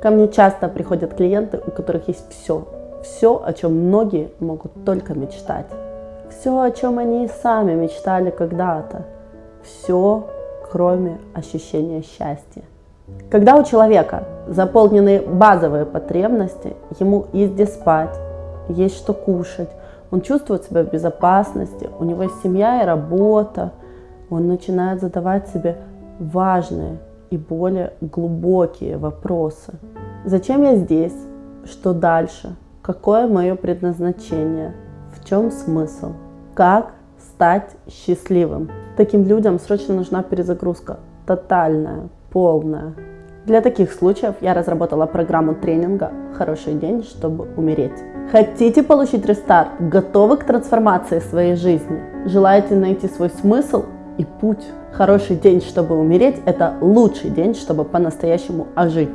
Ко мне часто приходят клиенты, у которых есть все. Все, о чем многие могут только мечтать. Все, о чем они и сами мечтали когда-то. Все, кроме ощущения счастья. Когда у человека заполнены базовые потребности, ему есть где спать, есть что кушать, он чувствует себя в безопасности, у него есть семья и работа, он начинает задавать себе важные и более глубокие вопросы. Зачем я здесь? Что дальше? Какое мое предназначение? В чем смысл? Как стать счастливым? Таким людям срочно нужна перезагрузка. Тотальная, полная. Для таких случаев я разработала программу тренинга «Хороший день, чтобы умереть». Хотите получить рестарт? Готовы к трансформации своей жизни? Желаете найти свой смысл и путь? Хороший день, чтобы умереть – это лучший день, чтобы по-настоящему ожить.